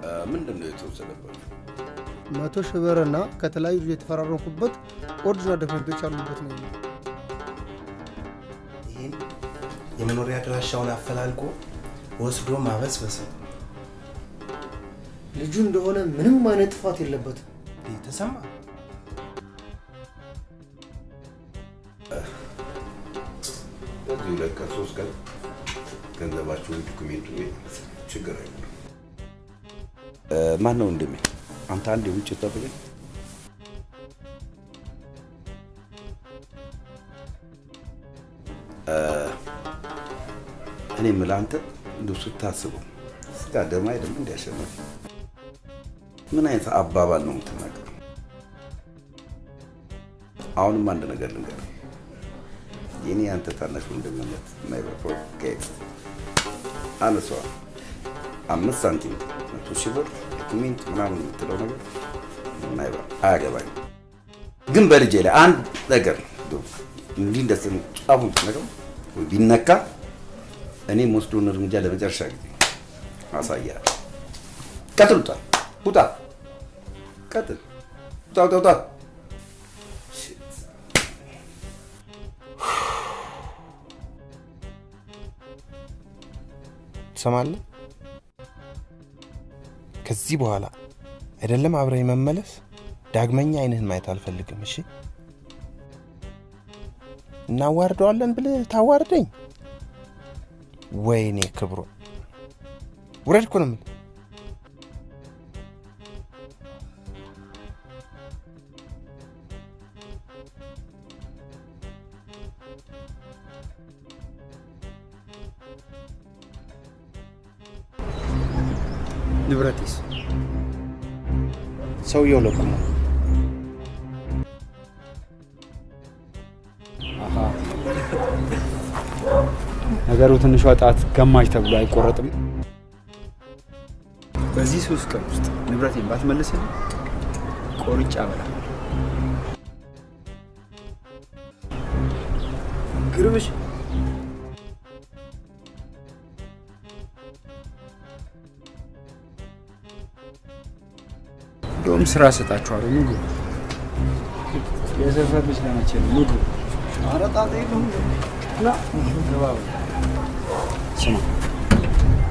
እ፣ ምንድን ነው የተወሰደባቸው? መቶ ሺህ ብርና ከተለያዩ ልጆች የተፈራረምኩበት original ዶክመንቶች ያሉበት ነው የመኖሪያ አድራሻውን አፈላልጎ ወስዶ ማበስበስ ነው። ልጁ እንደሆነ ምንም አይነት ጥፋት የለበትም። ተሰማ ሁለት ቀን ሶስት ቀን ገንዘባቸውን ዶክሜንቱ ችግር አይኖርም። ማን ነው እንደሚ አንተ አንድ የውጭ ጠብቀኝ። እኔ የምልህ አንተ እንደው ስታስበው ስጋ ደም አይደለም እንዲያሸነፍ ምን አይነት አባባል ነው የምትናገረው? አሁንም አንድ ነገር ልንገርህ። የኔ አንተ ታናሽ ወንድምነት የማይበቃው ከየት አነሷል። አምስት ሳንቲም መቶ ሺህ ብር ዶክሜንት ምናምን የምትለው ነገር የማይበቃ አያገባኝም። ግን በልጄ ላይ አንድ ነገር እንዲህ እንደ ጫፉን ነገር ቢነካ እኔም ወስዶን እርምጃ ለመጨረሻ ጊዜ አሳያለሁ። ቀጥል፣ ውጣ፣ ቀጥል፣ ውጣ፣ ውጣ፣ ውጣ። ትሰማለህ? ከዚህ በኋላ አይደለም አብረኝ መመለስ፣ ዳግመኛ አይንህን ማየት አልፈልግም። እሺ? እናዋርደዋለን ብለህ ታዋርደኝ? ወይኔ ክብሮ፣ ውረድ እኮ ነው የምልህ። ንብረቴስ ሰውየው ለቁሞ ነገሩ ትንሿ ጣት ገማች ተብሎ አይቆረጥም። በዚህ ሶስት ቀን ውስጥ ንብረቴን ባትመልስልኝ ቆርጬ አበላለሁ። ግርምሽ እንደውም ስራ እሰጣችኋለሁ። ግቡ። የሰፈር ልጅ ለመቼ ነው? ግቡ። ኧረ ጣጣ የለውም። ና ግባ ስማ፣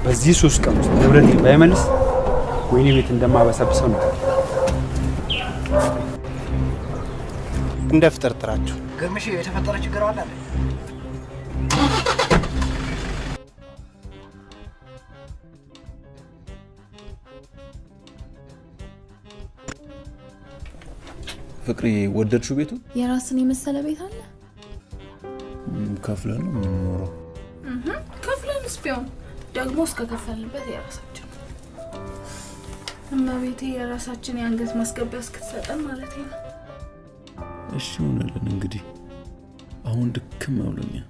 በዚህ ሶስት ቀን ውስጥ ንብረቴን ባይመልስ ወይኔ ቤት እንደማበሰብሰው ነው። እንደ ፍጥርጥራችሁ ግርምሽ የተፈጠረ ችግር አለ ፍቅሬ ወደድሽው ቤቱ? የራስን የመሰለ ቤት አለ ከፍለን ነው የምንኖረው። ከፍለንስ ቢሆን ደግሞ እስከ ከፈልንበት የራሳችን እመቤቴ የራሳችን የአንገት ማስገቢያ እስክትሰጠን ማለት ነው። እሺ ሆነልን እንግዲህ። አሁን ድክም ብሎኛል።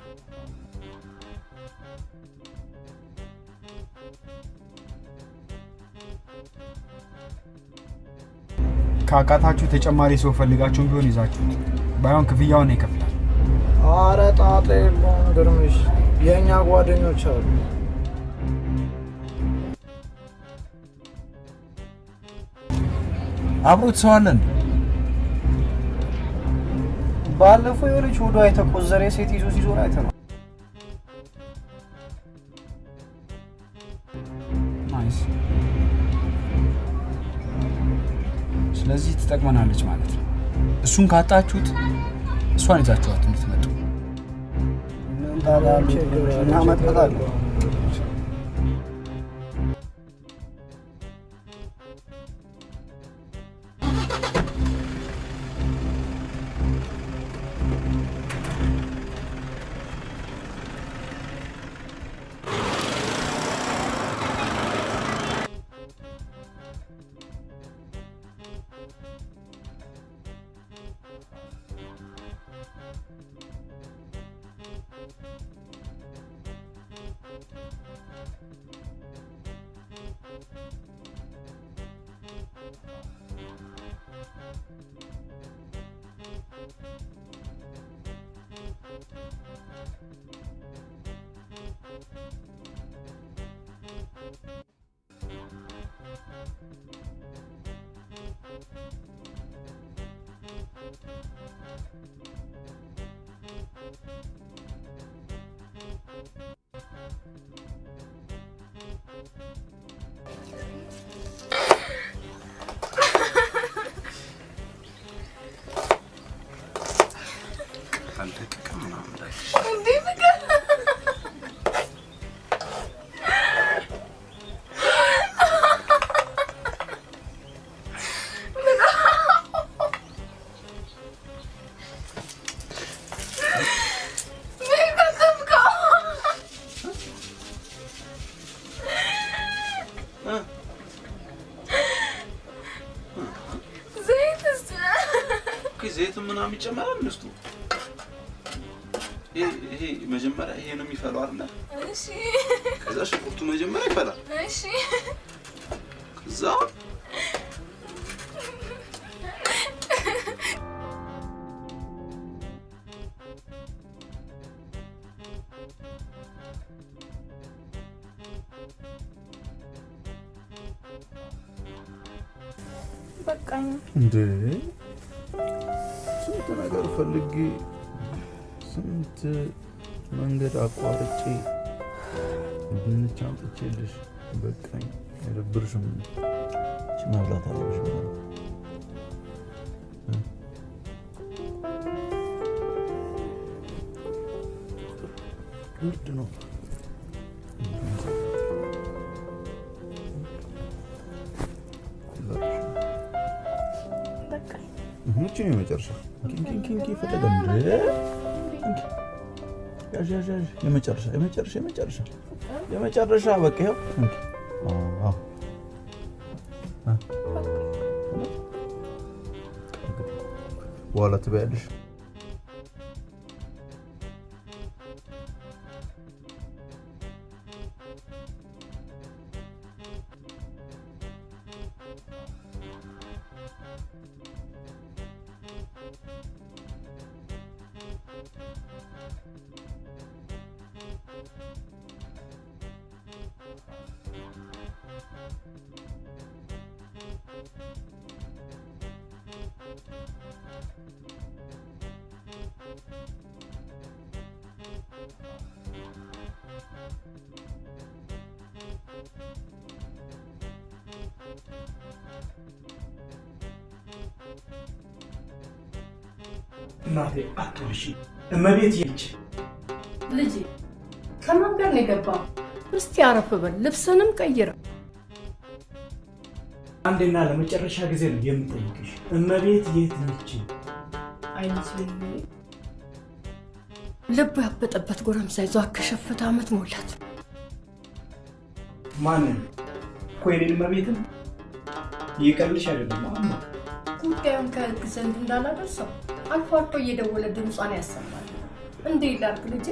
ካቃታችሁ ተጨማሪ ሰው ፈልጋችሁም ቢሆን ይዛችሁት፣ ባይሆን ክፍያውን ይከፍላል። አረ ጣጣ የለውም ግርምሽ፣ የእኛ ጓደኞች አሉ። አብሮት ሰው አለ እንዴ? ባለፈው የሆነች ሆዷ የተቆዘረ ሴት ይዞ ሲዞር አይተነው። ትጠቅመናለች ማለት ነው። እሱን ካጣችሁት እሷን ይዛችኋት እንድትመጡ እናመጣታለን። ዘይት ምናምን ይጨመራል ውስጡ። ይሄ ይሄ መጀመሪያ ይሄ ነው የሚፈላው አይደለ? እሺ ከዛ ሽንኩርቱ መጀመሪያ ይፈላል። እሺ ከዛ ድንች አምጥቼልሽ በቃኝ። አይደብርሽም? መብላት አለብሽ ማለት ብርድ ነው። ምቹ ነው የመጨረሻ ኪንኪንኪንኪ ፈለገ የመጨረሻ የመጨረሻ የመጨረሻ የመጨረሻ በቃ ይኸው እንኪ አዎ አ በኋላ ትበያለሽ። እመቤት ይች ልጄ ከማን ጋር ነው የገባው? እስቲ አረፍ በል፣ ልብስንም ቀይረ። አንዴና ለመጨረሻ ጊዜ ነው የምጠይቅሽ፣ እመቤት የት ነች? ልቡ ያበጠበት ጎረምሳ ይዞ ከሸፈተ ዓመት ሞላት። ማንን? እኮ የኔን እመቤትን እየቀልድሽ አይደለም ጉዳዩን ከህግ ዘንድ እንዳላደርሰው አልፎ አልፎ እየደወለ ድምጿን ያሰማል። እንዴት ላድርግ ልጄ?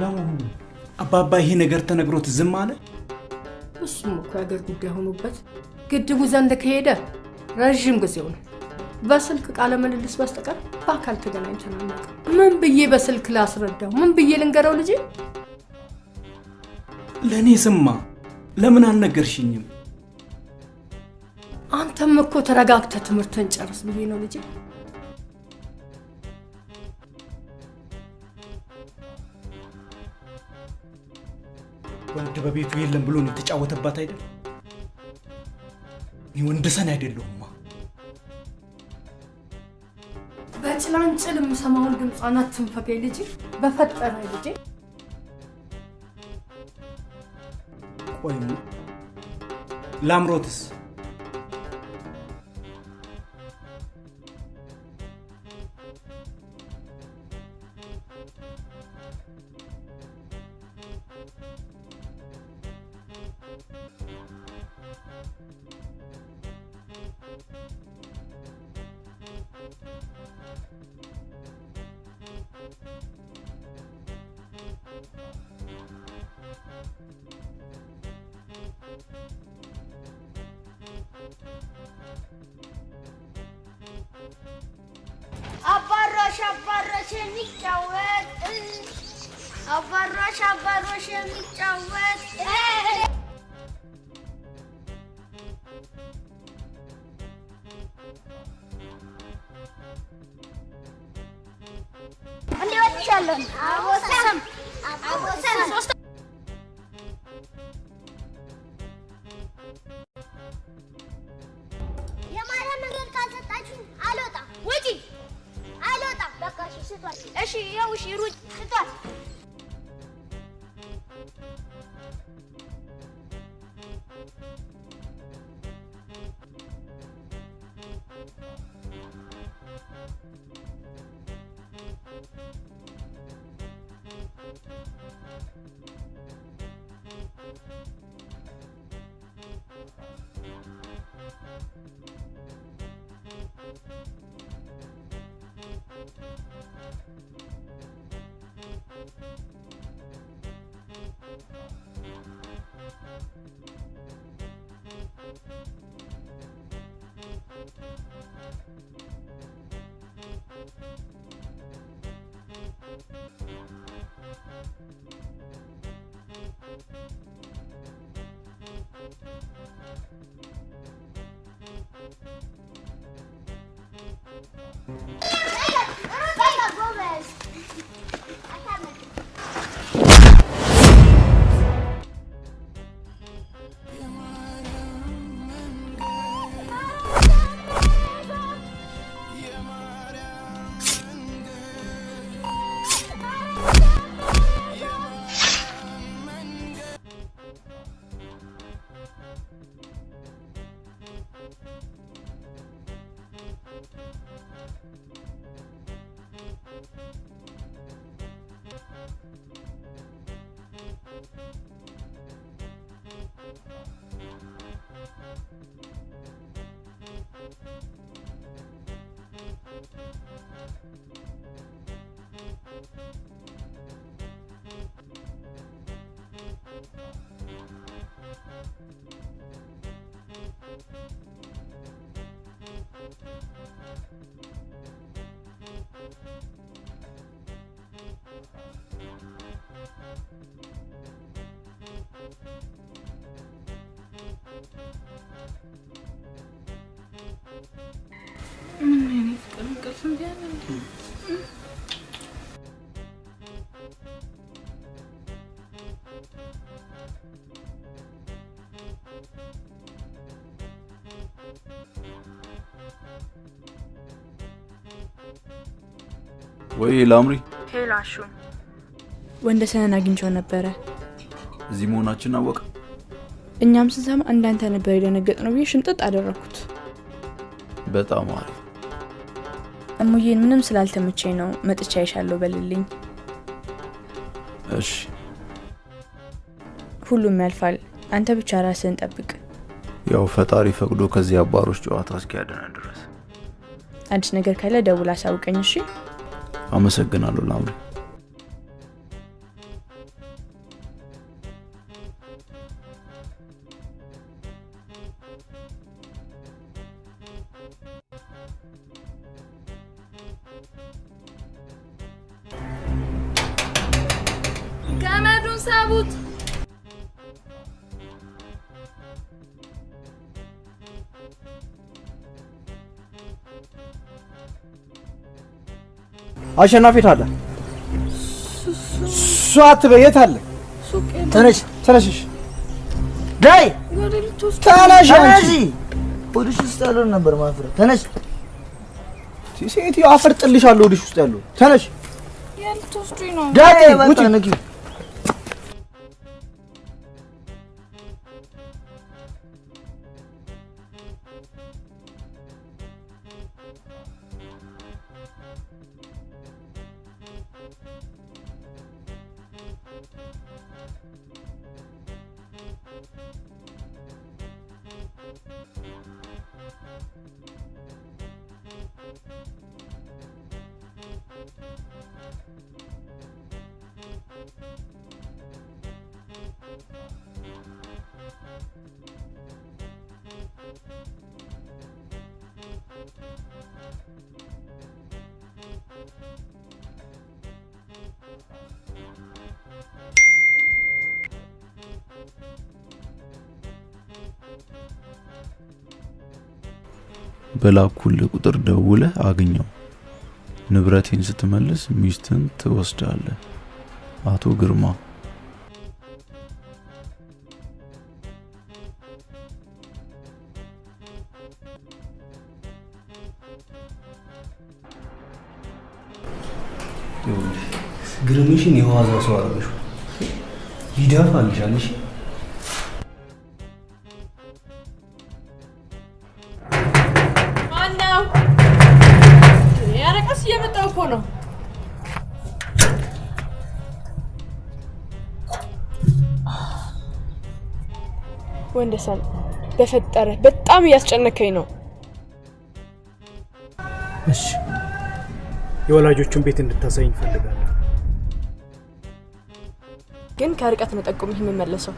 ለመሆኑ አባባ ይሄ ነገር ተነግሮት ዝም አለ? እሱም እኮ የአገር ጉዳይ ሆኖበት ግድቡ ዘንድ ከሄደ ረዥም ጊዜው ነው። በስልክ ቃለ ምልልስ በስተቀር በአካል ተገናኝተን አናውቅም። ምን ብዬ በስልክ ላስረዳው? ምን ብዬ ልንገረው ልጄ? ለእኔ ስማ፣ ለምን አልነገርሽኝም? አንተም እኮ ተረጋግተህ ትምህርትን ጨርስ ብዬ ነው ልጄ። ወንድ በቤቱ የለም ብሎ ነው የተጫወተባት አይደል? እኔ ወንድሰን አይደለሁማ። በጭላንጭል የምሰማውን ድምጿን አትንፈገኝ ልጄ፣ በፈጠረ ልጄ። ቆይማ ላምሮትስ እንቅልፍ እምቢ አለ እንዴ? ወይ ላምሪ፣ ሄሎ አሹ፣ ወንደሰንን አግኝቼው ነበረ። እዚህ መሆናችን አወቀ። እኛም ስንሰማ እንዳንተ ነበር የደነገጥ ነው ብዬ ሽምጥጥ አደረግኩት። በጣም አሪፍ። እሙዬን ምንም ስላልተመቸኝ ነው መጥቻ ይሻለሁ በልልኝ። እሺ፣ ሁሉም ያልፋል። አንተ ብቻ ራስህን ጠብቅ። ያው ፈጣሪ ፈቅዶ ከዚህ አባሮች ጨዋታ እስኪያድነን ድረስ። አዲስ ነገር ካለ ደውል አሳውቀኝ። እሺ። አመሰግናለሁ ላምሪ። አሸናፊ የት አለ? እሱ አትበይ፣ የት አለ? ተነሽ ተነሽሽ፣ ዳይ ተነሽ፣ አንቺ! ሆድሽ ውስጥ ያለውን ነበር ማፍረት። ተነሽ! ሴትዮ፣ አፈርጥልሻለሁ ሆድሽ ውስጥ ያለው። ተነሽ! ዳይ፣ ውጪ በላኩልህ ቁጥር ደውለህ አግኘው። ንብረቴን ስትመልስ ሚስትን ትወስዳለህ። አቶ ግርማ ግርምሽን የዋዛ ሰው አደረገሽው። ይደፋልሻል። ወንደሰን በፈጠረ በጣም እያስጨነከኝ ነው። እሺ፣ የወላጆቹን ቤት እንድታሳይኝ እፈልጋለሁ። ግን ከርቀት ነው ጠቁምህ የምመለሰው።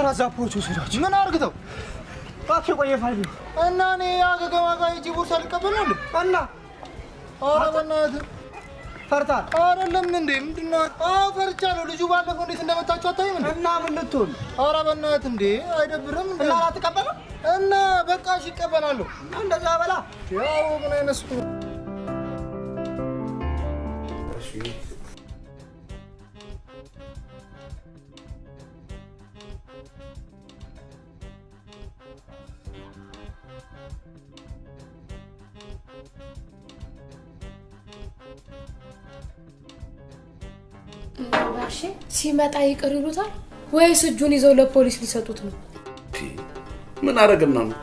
ለቦቸራ ዛፖች ወሰዳቸው። ምን አርግተው? እባክህ የቆየ ፋይል ነው። እና እኔ አገገማ ጋር ሂጂ ቦርሳ እንዴ? እና ኧረ በእናትህ ፈርታል? አይደለም እንዴ? ምንድን ነው? አዎ ፈርቻለሁ። ልጁ ባለፈው እንዴት እንደመታችሁ አታይም እንዴ? እና ምን ልትሆን? ኧረ በእናትህ እንዴ አይደብርም እንዴ? እና አትቀበልም? እና በቃ እሺ እቀበላለሁ። እንደዛ በላ። ያው ምን አይነት ሲመጣ ይቅር ይሉታል ወይስ እጁን ይዘው ለፖሊስ ሊሰጡት ነው? ምን አረግና ነው?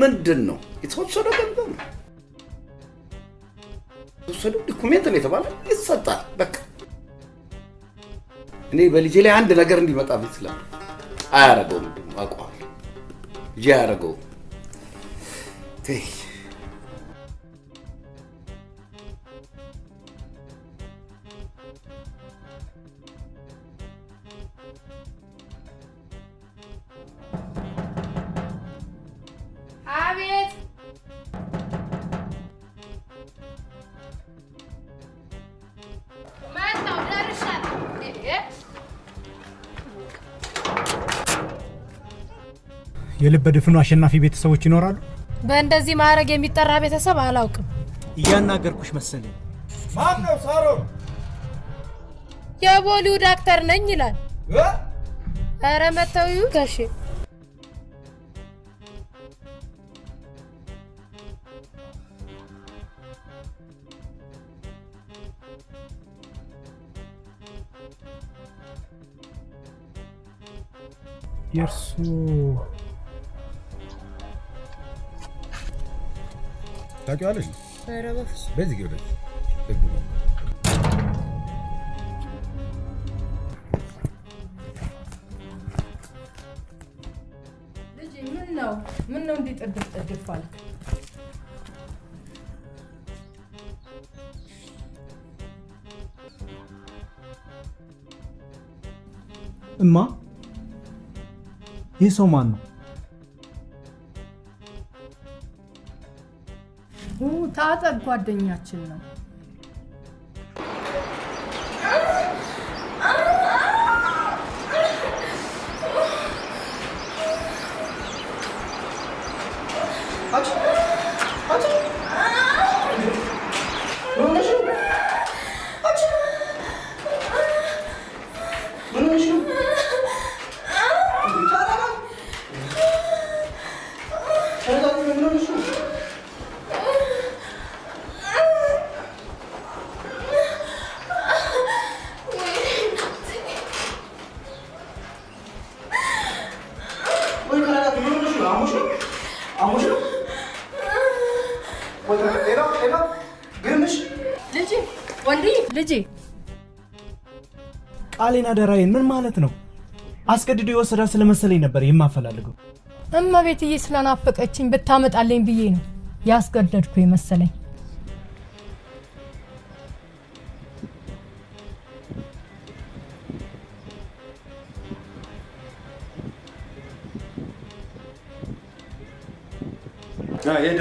ምንድን ነው የተወሰደ ገንዘብ ነው የተወሰደ ዶኩሜንት ነው የተባለ ይሰጣል። በቃ እኔ በልጄ ላይ አንድ ነገር እንዲመጣ ስለ አያረገውም፣ ደግሞ አውቀዋለሁ። ልጄ አያረገውም። የልበ ድፍኑ አሸናፊ ቤተሰቦች ይኖራሉ? በእንደዚህ ማዕረግ የሚጠራ ቤተሰብ አላውቅም። እያናገርኩሽ መሰለኝ። ማን ነው ሳሮን? የቦሊውድ አክተር ነኝ ይላል። ኧረ መተው ጋሼ የእርሱ ታውቂዋለሽ? ኧረ በፍፁም በዚህ ግብረ ልጄ ምን ነው ምን ነው እንዲህ ጥድፍ ጥድፍ አልክ? እማ ይህ ሰው ማን ነው? ጓደኛችን ነው። ቃሌን አደራዬን ምን ማለት ነው? አስገድዶ የወሰዳት ስለመሰለኝ ነበር የማፈላልገው። እመቤትዬ ስለናፈቀችኝ ብታመጣልኝ ብዬ ነው ያስገደድኩ የመሰለኝ። የት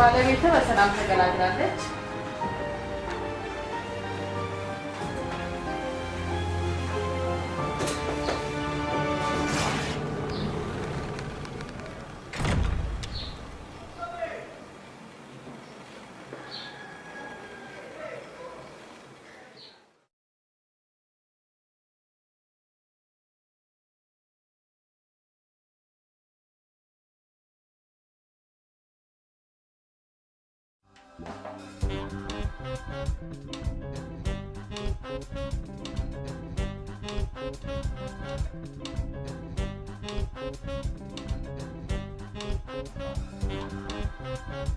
ባለቤት በሰላም ተገላግላለች።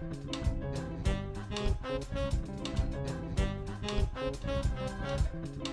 Thank you.